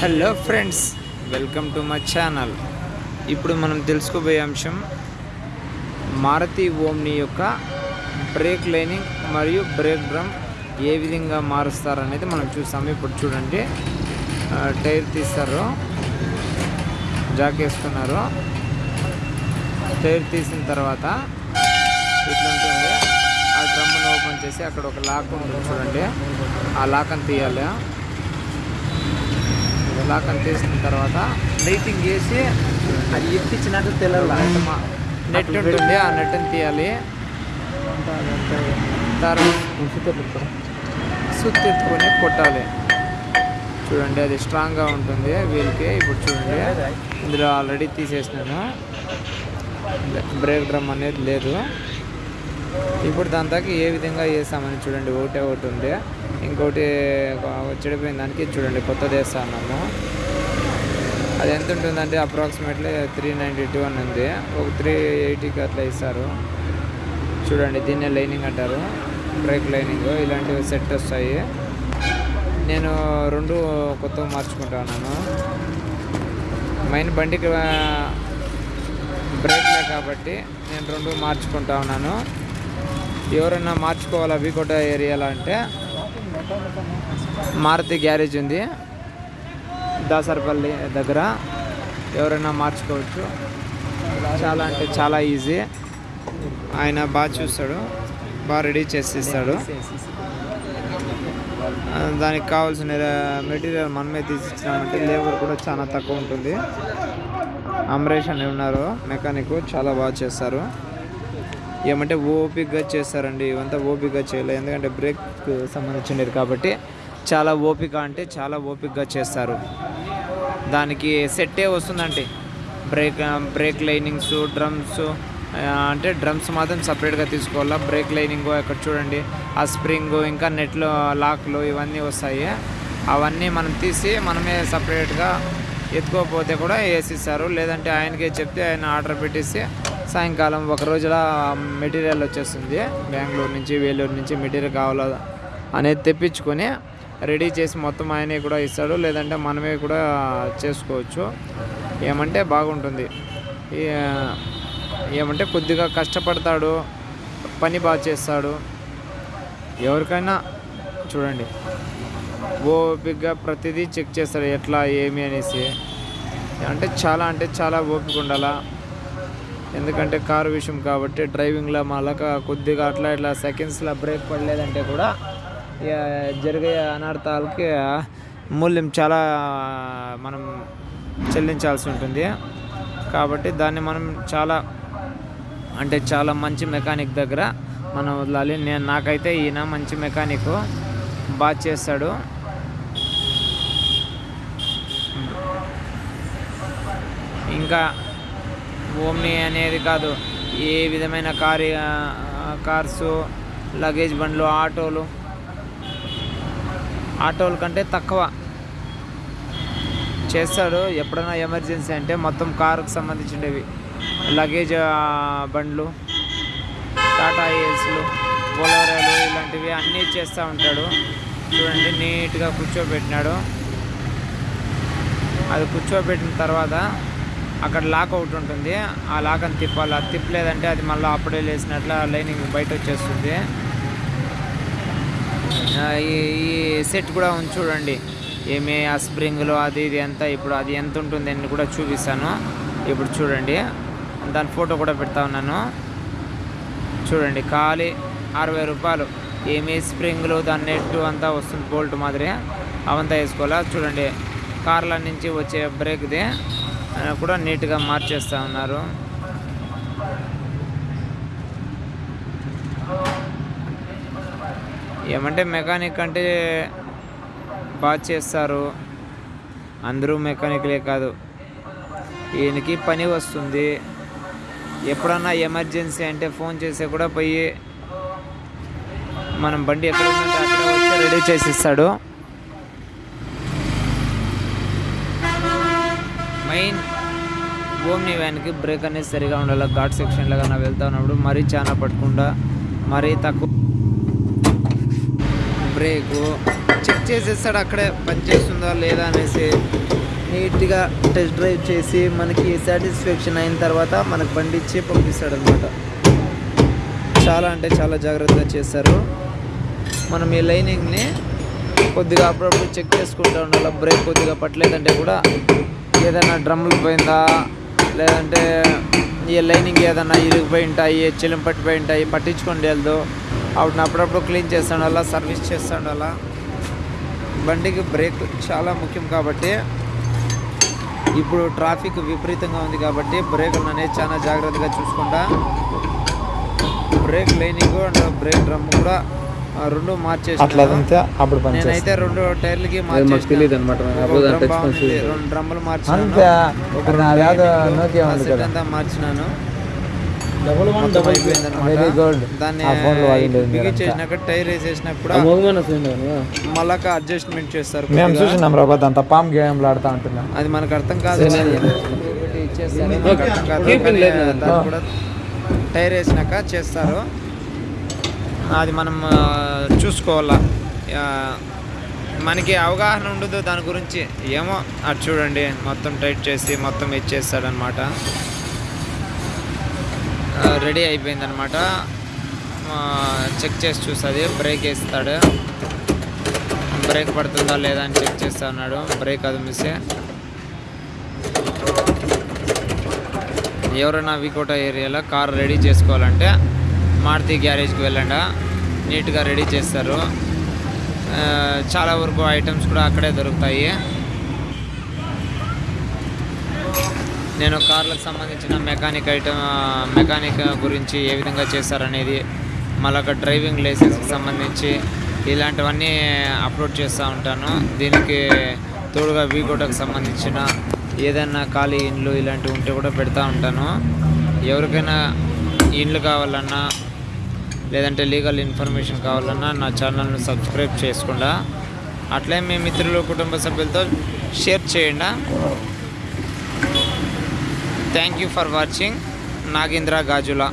Hello friends. Welcome to my channel ఇప్పుడు మనం తెలుసుకోబోయే అంశం మారుతి ఓమ్ని యొక్క బ్రేక్ లైనింగ్ మరియు బ్రేక్ డ్రమ్ ఏ విధంగా మారుస్తారనేది మనం చూస్తాము ఇప్పుడు చూడండి. టైర్ తీస్తారు జాక్ వేసుకున్నారు. టైర్ తీసిన తర్వాత ఇట్లా ఉంటుంది ఆ డ్రమ్ను ఓపెన్ చేసి అక్కడ ఒక లాక్ ఉంటుంది చూడండి. ఆ లాక్ని తీయాలి. లాక్ని తీసిన తర్వాత లైటింగ్ వేసి అది ఎత్తిచ్చినట్టు తెలవాల నెట్ ఉంటుంది ఆ నెట్ని తీయాలి. తర్వాత సుత్తి ఎత్తుకొని కొట్టాలి. చూడండి అది స్ట్రాంగ్గా ఉంటుంది వీళ్ళకి ఇప్పుడు చూడండి ఇందులో ఆల్రెడీ తీసేసినాను. బ్రేక్ డ్రమ్ అనేది లేదు. ఇప్పుడు దాని దాకా ఏ విధంగా వేసామని చూడండి ఒకటే ఒకటి ఉంది. ఇంకోటి చెడిపోయిన దానికి చూడండి కొత్తది వేస్తా ఉన్నాము అది ఎంత ఉంటుందంటే అప్రాక్సిమేట్లీ త్రీ నైంటీ టూ అని ఉంది. ఒక త్రీ ఎయిటీకి అట్లా ఇస్తారు. చూడండి దీన్నే లైనింగ్ అంటారు. బ్రేక్ లైనింగ్ ఇలాంటివి సెట్ వస్తాయి. నేను రెండు కొత్తగా మార్చుకుంటా ఉన్నాను. మెయిన్ బండికి బ్రేక్లే కాబట్టి నేను రెండు మార్చుకుంటా ఉన్నాను. ఎవరైనా మార్చుకోవాలా వీకోట ఏరియాలో అంటే? మారుతి గ్యారేజ్ ఉంది. దాసరపల్లి దగ్గర. ఎవరైనా మార్చుకోవచ్చు. చాలా అంటే చాలా ఈజీ. ఆయన బాగా చూస్తాడు. బాగా రెడీ చేసి ఇస్తాడు. దానికి కావాల్సిన మెటీరియల్ మనమే తీసిచ్చినామంటే లేబర్ కూడా చాలా తక్కువ ఉంటుంది. అమరేష్ అని ఉన్నారు. మెకానిక్ చాలా బాగా చేస్తారు. ఏమంటే ఓపిక్గా చేస్తారండి ఇవంతా ఓపిక్గా చేయలేదు ఎందుకంటే బ్రేక్ సంబంధించినది కాబట్టి చాలా ఓపిక అంటే చాలా ఓపిక్గా చేస్తారు. దానికి సెట్టే వస్తుందండి బ్రేక్ బ్రేక్ లైనింగ్స్ డ్రమ్స్ అంటే డ్రమ్స్ మాత్రం సపరేట్గా తీసుకోవాలా? బ్రేక్ లైనింగ్ అక్కడ చూడండి. ఆ స్ప్రింగ్ ఇంకా నెట్లో లాక్లు ఇవన్నీ వస్తాయి. అవన్నీ మనం తీసి మనమే సపరేట్గా ఎత్తుకోకపోతే కూడా వేసిస్తారు. లేదంటే ఆయనకే చెప్తే ఆయన ఆర్డర్ పెట్టేసి సాయంకాలం ఒక రోజుల మెటీరియల్ వచ్చేస్తుంది. బెంగళూరు నుంచి వేలూరు నుంచి మెటీరియల్ కావాలా అనేది తెప్పించుకొని రెడీ చేసి మొత్తం ఆయనే కూడా ఇస్తాడు. లేదంటే మనమే కూడా చేసుకోవచ్చు. ఏమంటే బాగుంటుంది. ఏమంటే కొద్దిగా కష్టపడతాడు పని బాగా చేస్తాడు. ఎవరికైనా చూడండి ఓపికగా ప్రతిదీ చెక్ చేస్తాడు ఎట్లా ఏమి అనేసి. అంటే చాలా అంటే చాలా ఓపిక ఉండాలా? ఎందుకంటే కారు విషయం కాబట్టి డ్రైవింగ్లో మళ్ళక కొద్దిగా అట్లా ఇట్లా సెకండ్స్లో బ్రేక్ పడలేదంటే కూడా ఇక జరిగే అనర్థాలకి మూల్యం చాలా మనం చెల్లించాల్సి ఉంటుంది. కాబట్టి దాన్ని మనం చాలా అంటే చాలా మంచి మెకానిక్ దగ్గర మనం వదలాలి. నేను నాకైతే ఈయన మంచి మెకానిక్ బాగా చేస్తాడు. ఇంకా ఓమ్ని అనేది కాదు ఏ విధమైన కార్ కార్సు లగేజ్ బండ్లు ఆటోలు. ఆటోల కంటే తక్కువ చేస్తాడు. ఎప్పుడైనా ఎమర్జెన్సీ అంటే మొత్తం కారుకు సంబంధించినవి. లగేజ్ బండ్లు టాటా ఏస్లు బొలోరాలు ఇలాంటివి అన్నీ చేస్తూ ఉంటాడు. చూడండి నీట్గా కూర్చోబెట్టినాడు. అది కూర్చోబెట్టిన తర్వాత అక్కడ లాక్ ఒకటి ఉంటుంది. ఆ లాక్ అని తిప్పాలి. అది తిప్పలేదంటే అది మళ్ళీ అప్పుడే లేసినట్ల లైనింగ్ బయట వచ్చేస్తుంది. ఈ ఈ సెట్ కూడా ఉంది చూడండి. ఏమి ఆ స్ప్రింగ్లు అది ఇది ఎంత ఇప్పుడు అది ఎంత ఉంటుంది అని కూడా చూపిస్తాను. ఇప్పుడు చూడండి. దాని ఫోటో కూడా పెడతా ఉన్నాను. చూడండి ఖాళీ అరవై రూపాయలు. ఏమి స్ప్రింగ్లు దాని నెట్ అంతా వస్తుంది బోల్ట్ మాదిరి. అవంతా వేసుకోవాలా? చూడండి. కార్ల నుంచి వచ్చే బ్రేక్ది. కూడా నీట్గా మార్చేస్తూ ఉన్నారు. ఏమంటే మెకానిక్ అంటే బాగా చేస్తారు. అందరూ మెకానిక్లే కాదు. ఈయనకి పని వస్తుంది. ఎప్పుడన్నా ఎమర్జెన్సీ అంటే ఫోన్ చేస్తే కూడా పోయి మనం బండి ఎక్కడ ఉందంటే అక్కడ వచ్చి రెడీ చేసి ఇస్తాడు మెయిన్ ఓమ్ని వ్యాన్కి బ్రేక్ అనేది సరిగా ఉండాలి. ఘాట్ సెక్షన్లో కన్నా వెళ్తా ఉన్నప్పుడు మరీ చాలా పట్టకుండా మరీ తక్కువ బ్రేకు చెక్ చేసేస్తాడు. అక్కడే పని చేస్తుందా లేదా అనేసి నీట్గా టెస్ట్ డ్రైవ్ చేసి మనకి సాటిస్ఫాక్షన్ అయిన తర్వాత మనకు బండి ఇచ్చి పంపిస్తాడు అనమాట చాలా అంటే చాలా జాగ్రత్తగా చేస్తారు. మనం ఈ లైనింగ్ని కొద్దిగా అప్పుడప్పుడు చెక్ చేసుకుంటూ ఉండాలి. బ్రేక్ కొద్దిగా పట్టలేదంటే కూడా ఏదైనా డ్రమ్ములు పోయిందా? లేదంటే ఈ లైనింగ్ ఏదైనా ఇరిగిపోయి ఉంటాయి చిలం పట్టిపోయి ఉంటాయి పట్టించుకొని వెళ్దు. వాటిని అప్పుడప్పుడు క్లీన్ చేస్తాడు అలా సర్వీస్ చేస్తాడు అలా. బండికి బ్రేక్ చాలా ముఖ్యం కాబట్టి ఇప్పుడు ట్రాఫిక్ విపరీతంగా ఉంది కాబట్టి బ్రేకులు అనేది చాలా జాగ్రత్తగా చూసుకుంటా. Brake lining and brake drum కూడా రెండు మార్చేసి అట్లా అప్పుడు పని నేనైతే రెండు టైర్లకి మాకు తెలియదు అనమాట. రెండు డ్రమ్ములు అంతే. మార్చినాను అంతా మార్చినాను. వెరీ గుడ్ దాన్ని. చేసినాక టైర్ చూడండి మళ్ళాక అడ్జస్ట్మెంట్ చేస్తారు మేము. చూసినాం అంత పామ్ గేమ్ ఆడుతూ ఉంటున్నాం అది మనకు అర్థం కాదు ఇచ్చేస్తారు. కూడా టైర్ వేసినాక చేస్తారు. అది మనం చూసుకోవాలా. మనకి అవగాహన ఉండదు దాని గురించి ఏమో అది చూడండి. మొత్తం టైట్ చేసి మొత్తం ఇచ్చేస్తాడనమాట రెడీ అయిపోయిందనమాట చెక్ చేసి చూస్తుంది బ్రేక్ వేస్తాడు. బ్రేక్ పడుతుందా లేదా అని చెక్ చేస్తా ఉన్నాడు. బ్రేక్ అది మిస్ ఎవరైనా వికోట ఏరియాలో కార్ రెడీ చేసుకోవాలంటే మారుతి గ్యారేజ్కి వెళ్ళండ. నీట్గా రెడీ చేస్తారు. చాలా వరకు ఐటమ్స్ కూడా అక్కడే దొరుకుతాయి. నేను కార్లకు సంబంధించిన మెకానిక్ ఐటమ్ మెకానిక్ గురించి ఏ విధంగా చేస్తారనేది మళ్ళీ ఒక డ్రైవింగ్ లైసెన్స్కి సంబంధించి ఇలాంటివన్నీ అప్లోడ్ చేస్తూ ఉంటాను. దీనికి తోడుగా వీకోటకు సంబంధించిన ఏదైనా ఖాళీ ఇండ్లు ఇలాంటివి ఉంటే కూడా పెడతా ఉంటాను. ఎవరికైనా ఇండ్లు కావాలన్నా లేదంటే లీగల్ ఇన్ఫర్మేషన్ కావాలన్నా నా ఛానల్ను సబ్స్క్రైబ్ చేసుకుండా అట్లే మీ మిత్రులు కుటుంబ సభ్యులతో షేర్ చేయండి. Thank you for watching Nagendra Gajula.